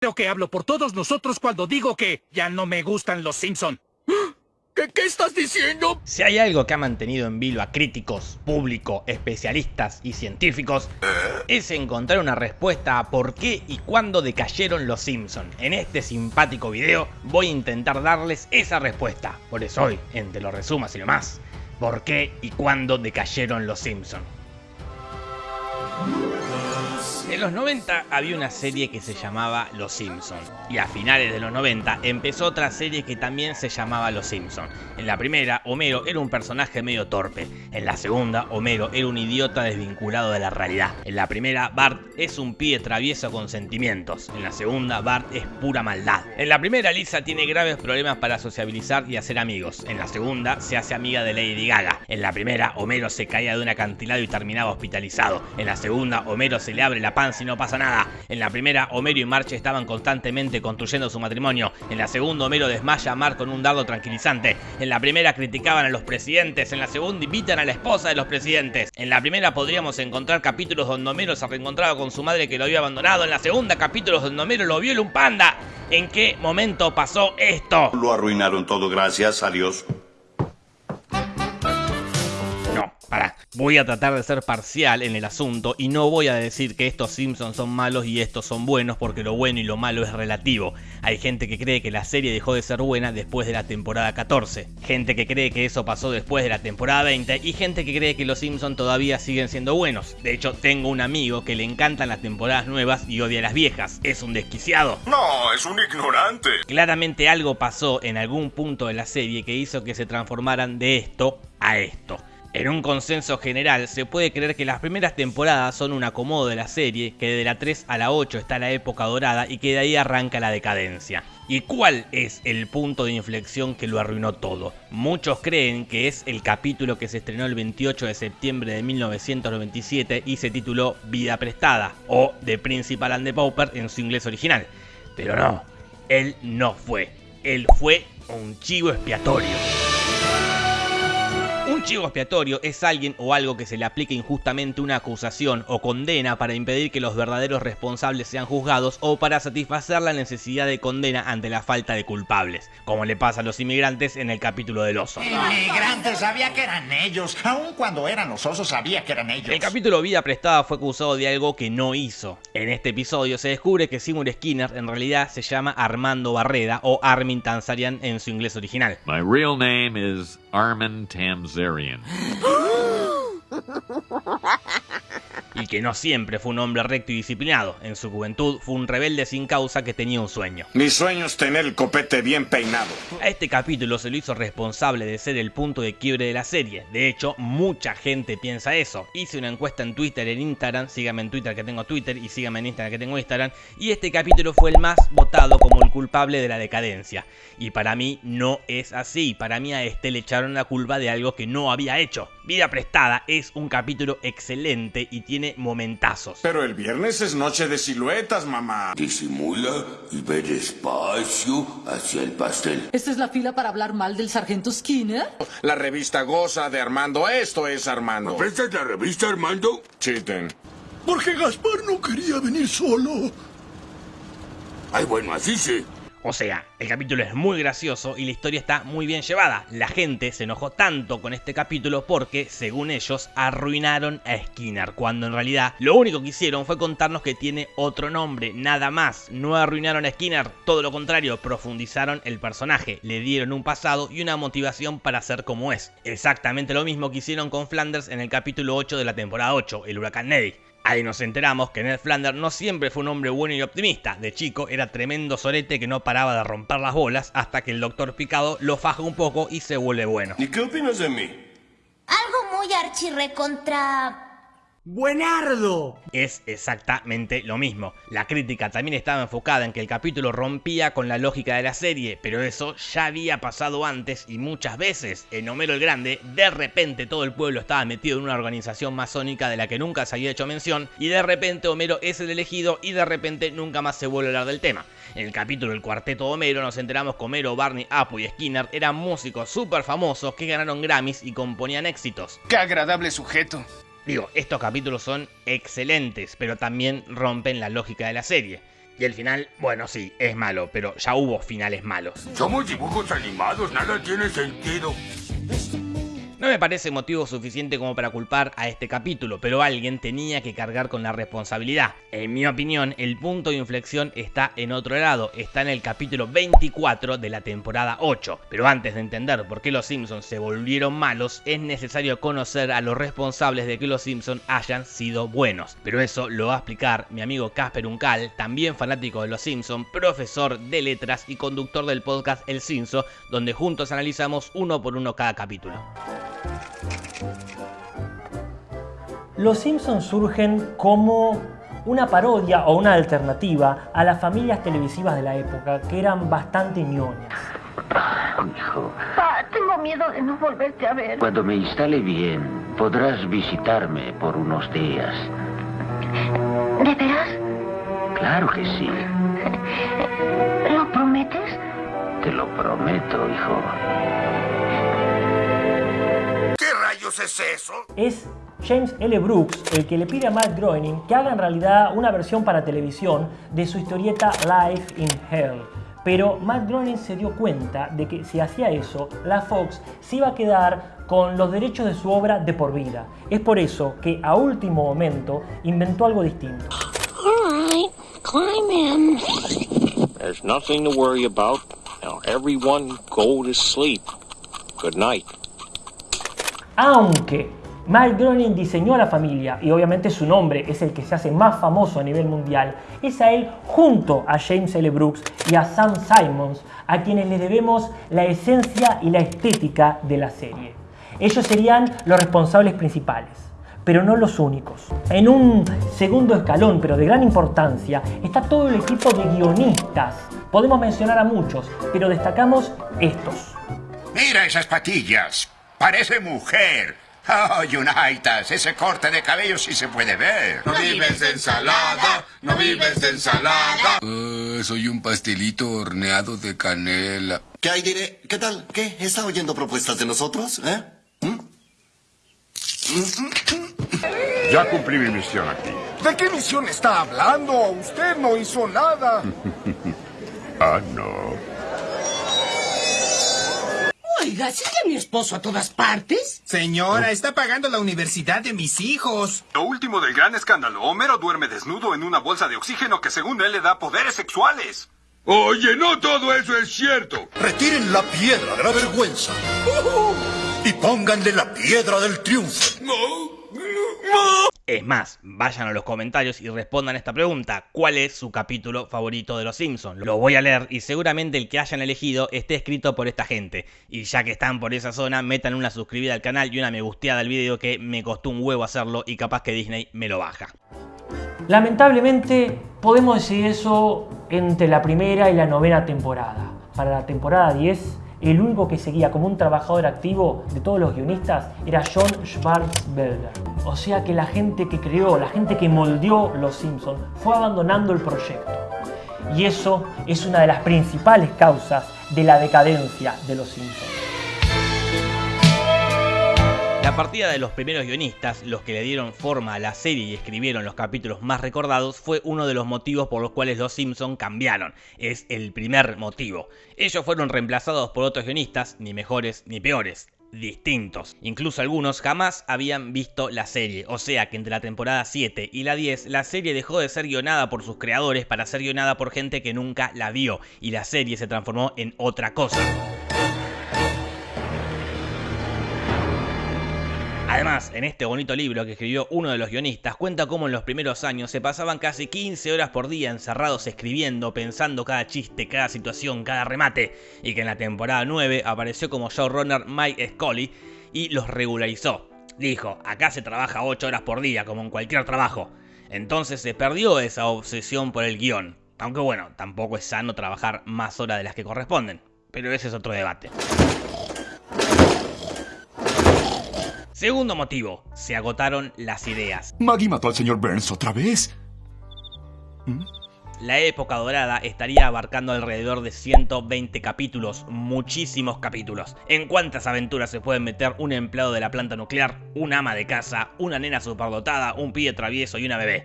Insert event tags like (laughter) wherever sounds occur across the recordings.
Creo que hablo por todos nosotros cuando digo que ya no me gustan los Simpson. (gasps) ¿Qué, ¿Qué, estás diciendo? Si hay algo que ha mantenido en vilo a críticos, público, especialistas y científicos, es encontrar una respuesta a por qué y cuándo decayeron los Simpson. En este simpático video voy a intentar darles esa respuesta. Por eso hoy, en Te lo resumas y lo más, por qué y cuándo decayeron los Simpson. En los 90 había una serie que se llamaba Los Simpson y a finales de los 90 empezó otra serie que también se llamaba Los Simpson. En la primera, Homero era un personaje medio torpe. En la segunda, Homero era un idiota desvinculado de la realidad. En la primera, Bart es un pibe travieso con sentimientos. En la segunda, Bart es pura maldad. En la primera, Lisa tiene graves problemas para sociabilizar y hacer amigos. En la segunda, se hace amiga de Lady Gaga. En la primera, Homero se caía de un acantilado y terminaba hospitalizado. En la segunda, Homero se le abre la si no pasa nada. En la primera, Homero y Marge estaban constantemente construyendo su matrimonio. En la segunda, Homero desmaya a Mar con un dardo tranquilizante. En la primera, criticaban a los presidentes. En la segunda, invitan a la esposa de los presidentes. En la primera, podríamos encontrar capítulos donde Homero se reencontraba con su madre que lo había abandonado. En la segunda, capítulos donde Homero lo viola un panda. ¿En qué momento pasó esto? Lo arruinaron todo, gracias a Dios. Pará, voy a tratar de ser parcial en el asunto y no voy a decir que estos Simpsons son malos y estos son buenos porque lo bueno y lo malo es relativo. Hay gente que cree que la serie dejó de ser buena después de la temporada 14, gente que cree que eso pasó después de la temporada 20 y gente que cree que los Simpsons todavía siguen siendo buenos. De hecho, tengo un amigo que le encantan las temporadas nuevas y odia las viejas. Es un desquiciado. No, es un ignorante. Claramente algo pasó en algún punto de la serie que hizo que se transformaran de esto a esto. En un consenso general, se puede creer que las primeras temporadas son un acomodo de la serie, que de la 3 a la 8 está la época dorada y que de ahí arranca la decadencia. ¿Y cuál es el punto de inflexión que lo arruinó todo? Muchos creen que es el capítulo que se estrenó el 28 de septiembre de 1997 y se tituló Vida Prestada, o The Principal and the Pauper en su inglés original. Pero no, él no fue. Él fue un chivo expiatorio. Un chivo expiatorio es alguien o algo que se le aplica injustamente una acusación o condena para impedir que los verdaderos responsables sean juzgados o para satisfacer la necesidad de condena ante la falta de culpables, como le pasa a los inmigrantes en el capítulo del oso. Inmigrantes sabía que eran ellos, aun cuando eran los osos sabía que eran ellos. El capítulo Vida Prestada fue acusado de algo que no hizo. En este episodio se descubre que Seymour Skinner en realidad se llama Armando Barreda o Armin Tanzarian en su inglés original. My real name is Armin Tamzarian. (gasps) (laughs) y que no siempre fue un hombre recto y disciplinado. En su juventud fue un rebelde sin causa que tenía un sueño. Mi sueño es tener el copete bien peinado. A este capítulo se lo hizo responsable de ser el punto de quiebre de la serie. De hecho, mucha gente piensa eso. Hice una encuesta en Twitter, en Instagram, síganme en Twitter que tengo Twitter y síganme en Instagram que tengo Instagram. Y este capítulo fue el más votado como el culpable de la decadencia. Y para mí no es así. Para mí a este le echaron la culpa de algo que no había hecho. Vida Prestada es un capítulo excelente y tiene momentazos. Pero el viernes es noche de siluetas, mamá. Disimula y ve despacio hacia el pastel. ¿Esta es la fila para hablar mal del sargento Skinner? La revista goza de Armando. Esto es Armando. ¿Esta es la revista Armando? Chiten. Porque Gaspar no quería venir solo. Ay, bueno, así sí. O sea, el capítulo es muy gracioso y la historia está muy bien llevada. La gente se enojó tanto con este capítulo porque, según ellos, arruinaron a Skinner, cuando en realidad lo único que hicieron fue contarnos que tiene otro nombre, nada más. No arruinaron a Skinner, todo lo contrario, profundizaron el personaje, le dieron un pasado y una motivación para ser como es. Exactamente lo mismo que hicieron con Flanders en el capítulo 8 de la temporada 8, el huracán Neddy. Ahí nos enteramos que Ned Flanders no siempre fue un hombre bueno y optimista. De chico era tremendo sorete que no paraba de romper las bolas hasta que el doctor Picado lo faja un poco y se vuelve bueno. ¿Y qué opinas de mí? Algo muy archirre contra... ¡Buenardo! Es exactamente lo mismo. La crítica también estaba enfocada en que el capítulo rompía con la lógica de la serie, pero eso ya había pasado antes y muchas veces. En Homero el Grande, de repente todo el pueblo estaba metido en una organización masónica de la que nunca se había hecho mención, y de repente Homero es el elegido y de repente nunca más se vuelve a hablar del tema. En el capítulo El Cuarteto de Homero nos enteramos que Homero, Barney, Apu y Skinner eran músicos súper famosos que ganaron Grammys y componían éxitos. ¡Qué agradable sujeto! Digo, estos capítulos son excelentes, pero también rompen la lógica de la serie. Y el final, bueno, sí, es malo, pero ya hubo finales malos. Somos dibujos animados, nada tiene sentido. No me parece motivo suficiente como para culpar a este capítulo, pero alguien tenía que cargar con la responsabilidad. En mi opinión, el punto de inflexión está en otro lado, está en el capítulo 24 de la temporada 8. Pero antes de entender por qué los Simpsons se volvieron malos, es necesario conocer a los responsables de que los Simpsons hayan sido buenos. Pero eso lo va a explicar mi amigo Casper Uncal, también fanático de los Simpsons, profesor de letras y conductor del podcast El Simpson, donde juntos analizamos uno por uno cada capítulo. Los Simpsons surgen como una parodia o una alternativa a las familias televisivas de la época que eran bastante ñoñas. Hijo, Pa, tengo miedo de no volverte a ver. cuando me instale bien, podrás visitarme por unos días. ¿De veras? Claro que sí, ¿Lo prometes? te lo prometo, hijo. ¿Qué rayos es eso? Es James L. Brooks el que le pide a Matt Groening que haga en realidad una versión para televisión de su historieta Life in Hell. Pero Matt Groening se dio cuenta de que si hacía eso, la Fox se iba a quedar con los derechos de su obra de por vida. Es por eso que a último momento inventó algo distinto. Alright, climb in. There's nothing to worry about. Now everyone go to sleep. Good night. Aunque Matt Groening diseñó a la familia y obviamente su nombre es el que se hace más famoso a nivel mundial, es a él junto a James L. Brooks y a Sam Simons a quienes le debemos la esencia y la estética de la serie. Ellos serían los responsables principales, pero no los únicos. En un segundo escalón, pero de gran importancia, está todo el equipo de guionistas. Podemos mencionar a muchos, pero destacamos estos. Mira esas patillas. Parece mujer. Oh, Unitas, ese corte de cabello sí se puede ver. No vives de ensalada, no vives de ensalada. Uh, soy un pastelito horneado de canela. ¿Qué hay, diré? ¿Qué tal? ¿Qué? ¿Está oyendo propuestas de nosotros? ¿Eh? Ya cumplí mi misión aquí. ¿De qué misión está hablando? Usted no hizo nada. (laughs) ah, no. Oiga, ¿sigue mi esposo a todas partes? Señora, está pagando la universidad de mis hijos. Lo último del gran escándalo. Homero duerme desnudo en una bolsa de oxígeno que según él le da poderes sexuales. Oye, no todo eso es cierto. Retiren la piedra de la vergüenza. Y pónganle la piedra del triunfo. Es más, vayan a los comentarios y respondan esta pregunta. ¿Cuál es su capítulo favorito de Los Simpsons? Lo voy a leer y seguramente el que hayan elegido esté escrito por esta gente. Y ya que están por esa zona, metan una suscribida al canal y una me gusteada al video que me costó un huevo hacerlo y capaz que Disney me lo baja. Lamentablemente podemos decir eso entre la primera y la novena temporada. Para la temporada 10, el único que seguía como un trabajador activo de todos los guionistas era John Schwarzwälder. O sea que la gente que creó, la gente que moldeó Los Simpsons fue abandonando el proyecto. Y eso es una de las principales causas de la decadencia de Los Simpsons. La partida de los primeros guionistas, los que le dieron forma a la serie y escribieron los capítulos más recordados, fue uno de los motivos por los cuales los Simpson cambiaron. Es el primer motivo. Ellos fueron reemplazados por otros guionistas, ni mejores ni peores distintos. Incluso algunos jamás habían visto la serie, o sea que entre la temporada 7 y la 10 la serie dejó de ser guionada por sus creadores para ser guionada por gente que nunca la vio y la serie se transformó en otra cosa. Además, en este bonito libro que escribió uno de los guionistas, cuenta cómo en los primeros años se pasaban casi 15 horas por día encerrados escribiendo, pensando cada chiste, cada situación, cada remate, y que en la temporada 9 apareció como showrunner Mike Scully y los regularizó. Dijo, acá se trabaja 8 horas por día, como en cualquier trabajo. Entonces se perdió esa obsesión por el guion. Aunque bueno, tampoco es sano trabajar más horas de las que corresponden. Pero ese es otro debate. Segundo motivo, se agotaron las ideas. Maggie mató al señor Burns otra vez. La época dorada estaría abarcando alrededor de 120 capítulos, muchísimos capítulos. ¿En cuántas aventuras se pueden meter un empleado de la planta nuclear, un ama de casa, una nena superdotada, un pibe travieso y una bebé?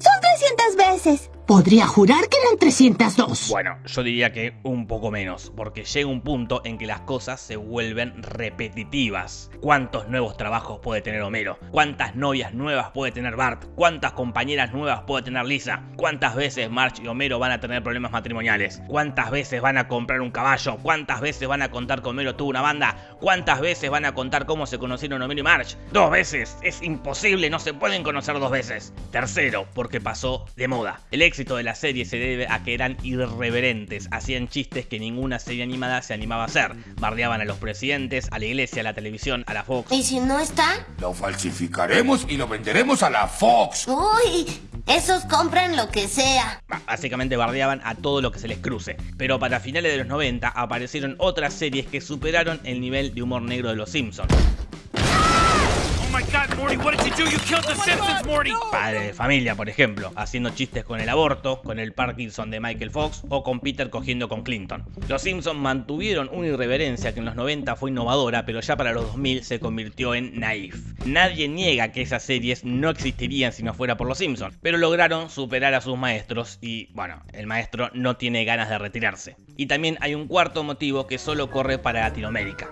Son 300 veces. Podría jurar que eran 302. Bueno, yo diría que un poco menos, porque llega un punto en que las cosas se vuelven repetitivas. ¿Cuántos nuevos trabajos puede tener Homero? ¿Cuántas novias nuevas puede tener Bart? ¿Cuántas compañeras nuevas puede tener Lisa? ¿Cuántas veces Marge y Homero van a tener problemas matrimoniales? ¿Cuántas veces van a comprar un caballo? ¿Cuántas veces van a contar que Homero tuvo una banda? ¿Cuántas veces van a contar cómo se conocieron Homero y Marge? Dos veces. Es imposible, no se pueden conocer dos veces. Tercero, porque pasó de moda. El éxito de la serie se debe a que eran irreverentes, hacían chistes que ninguna serie animada se animaba a hacer. Bardeaban a los presidentes, a la iglesia, a la televisión, a la Fox. ¿Y si no está? Lo falsificaremos y lo venderemos a la Fox. Uy, esos compran lo que sea. Básicamente bardeaban a todo lo que se les cruce. Pero para finales de los 90 aparecieron otras series que superaron el nivel de humor negro de los Simpsons. Padre de familia, por ejemplo, haciendo chistes con el aborto, con el Parkinson de Michael Fox o con Peter cogiendo con Clinton. Los Simpsons mantuvieron una irreverencia que en los 90 fue innovadora, pero ya para los 2000 se convirtió en naif. Nadie niega que esas series no existirían si no fuera por los Simpsons, pero lograron superar a sus maestros y, bueno, el maestro no tiene ganas de retirarse. Y también hay un cuarto motivo que solo corre para Latinoamérica.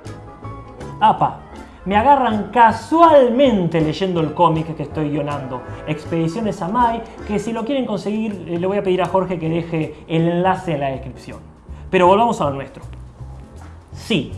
APA, me agarran casualmente leyendo el cómic que estoy guionando, Expediciones a Mai, que si lo quieren conseguir eh, le voy a pedir a Jorge que deje el enlace en la descripción. Pero volvamos a lo nuestro. Sí,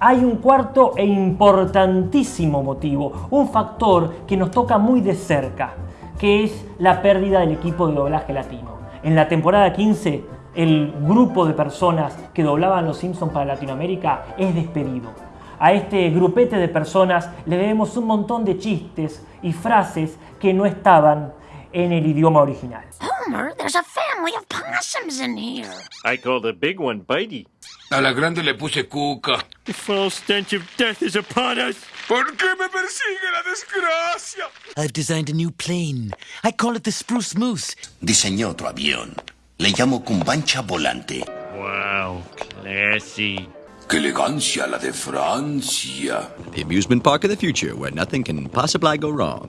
hay un cuarto e importantísimo motivo, un factor que nos toca muy de cerca, que es la pérdida del equipo de doblaje latino. En la temporada 15, el grupo de personas que doblaban Los Simpsons para Latinoamérica es despedido. A este grupete de personas le debemos un montón de chistes y frases que no estaban en el idioma original. Homer, there's a family of possums in here. I call the big one Bitey. A la grande le puse cuca. The foul stench of death is upon us. ¿Por qué me persigue la desgracia? I've designed a new plane. I call it the Spruce Moose. Diseñé otro avión. Le llamo Cumbancha Volante. Wow, classy. ¡Qué elegancia la de Francia! The amusement park of the future, where nothing can possibly go wrong.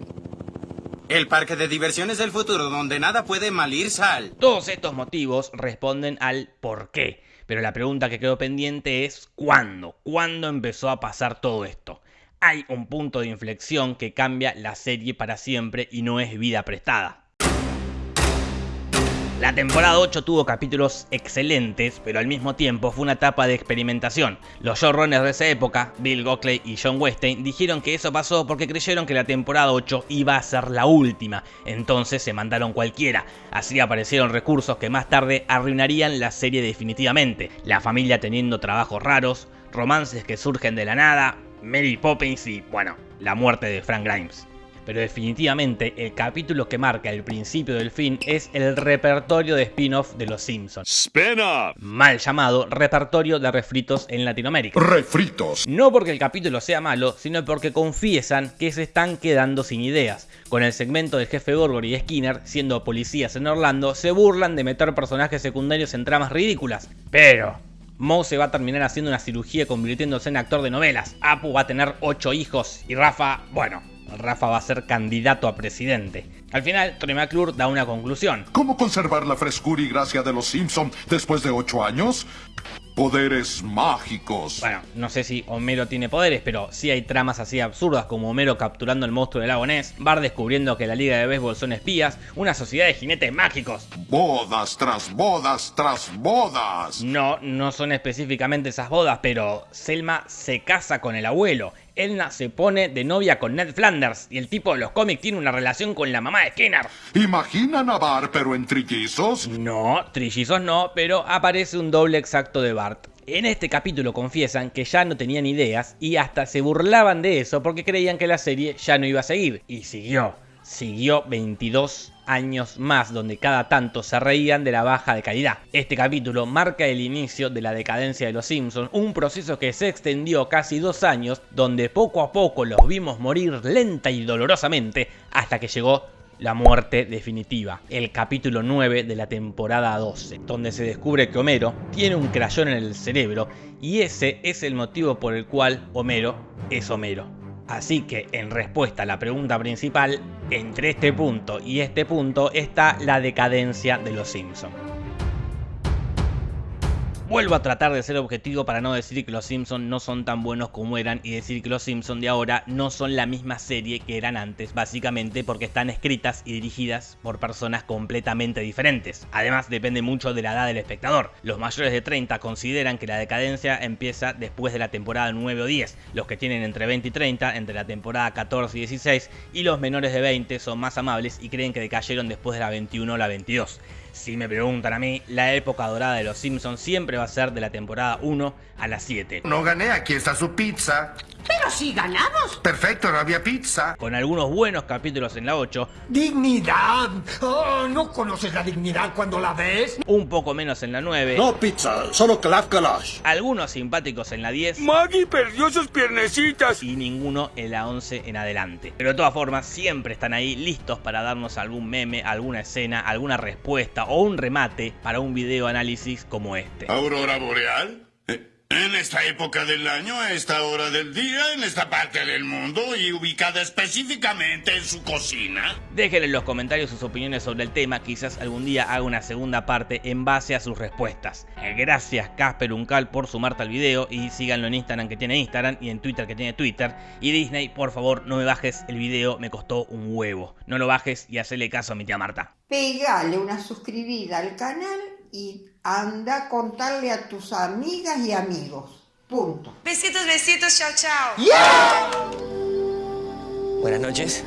El parque de diversiones del futuro, donde nada puede mal ir sal. Todos estos motivos responden al por qué. Pero la pregunta que quedó pendiente es ¿cuándo? ¿Cuándo empezó a pasar todo esto? Hay un punto de inflexión que cambia la serie para siempre y no es vida prestada. La temporada 8 tuvo capítulos excelentes, pero al mismo tiempo fue una etapa de experimentación. Los showrunners de esa época, Bill Gockley y John Weinstein, dijeron que eso pasó porque creyeron que la temporada 8 iba a ser la última, entonces se mandaron cualquiera. Así aparecieron recursos que más tarde arruinarían la serie definitivamente. La familia teniendo trabajos raros, romances que surgen de la nada, Mary Poppins y, bueno, la muerte de Frank Grimes pero definitivamente el capítulo que marca el principio del fin es el repertorio de spin-off de Los Simpsons. Spin-off. Mal llamado repertorio de refritos en Latinoamérica. Refritos. No porque el capítulo sea malo, sino porque confiesan que se están quedando sin ideas. Con el segmento del jefe Gorgor y Skinner, siendo policías en Orlando, se burlan de meter personajes secundarios en tramas ridículas. Pero Moe se va a terminar haciendo una cirugía convirtiéndose en actor de novelas. Apu va a tener 8 hijos y Rafa, bueno, Rafa va a ser candidato a presidente. Al final, Troy McClure da una conclusión. ¿Cómo conservar la frescura y gracia de los Simpson después de ocho años? Poderes mágicos. Bueno, no sé si Homero tiene poderes, pero sí hay tramas así absurdas como Homero capturando el monstruo del lago Ness, Bar descubriendo que la liga de béisbol son espías, una sociedad de jinetes mágicos. Bodas tras bodas tras bodas. No, no son específicamente esas bodas, pero Selma se casa con el abuelo. Edna se pone de novia con Ned Flanders y el tipo de los cómics tiene una relación con la mamá de Skinner. ¿Imaginan a Bart pero en trillizos? No, trillizos no, pero aparece un doble exacto de Bart. En este capítulo confiesan que ya no tenían ideas y hasta se burlaban de eso porque creían que la serie ya no iba a seguir. Y siguió. Siguió 22 años más donde cada tanto se reían de la baja de calidad. Este capítulo marca el inicio de la decadencia de los Simpsons, un proceso que se extendió casi dos años donde poco a poco los vimos morir lenta y dolorosamente hasta que llegó la muerte definitiva, el capítulo 9 de la temporada 12, donde se descubre que Homero tiene un crayón en el cerebro y ese es el motivo por el cual Homero es Homero. Así que, en respuesta a la pregunta principal, entre este punto y este punto está la decadencia de los Simpsons. Vuelvo a tratar de ser objetivo para no decir que los Simpsons no son tan buenos como eran y decir que los Simpsons de ahora no son la misma serie que eran antes, básicamente porque están escritas y dirigidas por personas completamente diferentes. Además depende mucho de la edad del espectador. Los mayores de 30 consideran que la decadencia empieza después de la temporada 9 o 10, los que tienen entre 20 y 30 entre la temporada 14 y 16 y los menores de 20 son más amables y creen que decayeron después de la 21 o la 22. Si me preguntan a mí, la época dorada de los Simpsons siempre va a ser de la temporada 1 a la 7. No gané, aquí está su pizza. Pero si ganamos. Perfecto, no había pizza. Con algunos buenos capítulos en la 8. ¡Dignidad! Oh, ¿No conoces la dignidad cuando la ves? Un poco menos en la 9. No pizza, solo Clav Kalash. Algunos simpáticos en la 10. Maggie perdió sus piernecitas. Y ninguno en la 11 en adelante. Pero de todas formas, siempre están ahí listos para darnos algún meme, alguna escena, alguna respuesta o un remate para un video análisis como este. ¿Aurora boreal? En esta época del año, a esta hora del día, en esta parte del mundo y ubicada específicamente en su cocina. Dejen en los comentarios sus opiniones sobre el tema, quizás algún día haga una segunda parte en base a sus respuestas. Gracias Casper Uncal por sumarte al video y síganlo en Instagram que tiene Instagram y en Twitter que tiene Twitter. Y Disney, por favor, no me bajes el video, me costó un huevo. No lo bajes y hacele caso a mi tía Marta. Pegale una suscribida al canal y anda a contarle a tus amigas y amigos. Punto. Besitos, besitos, chao, chao. Buenas noches.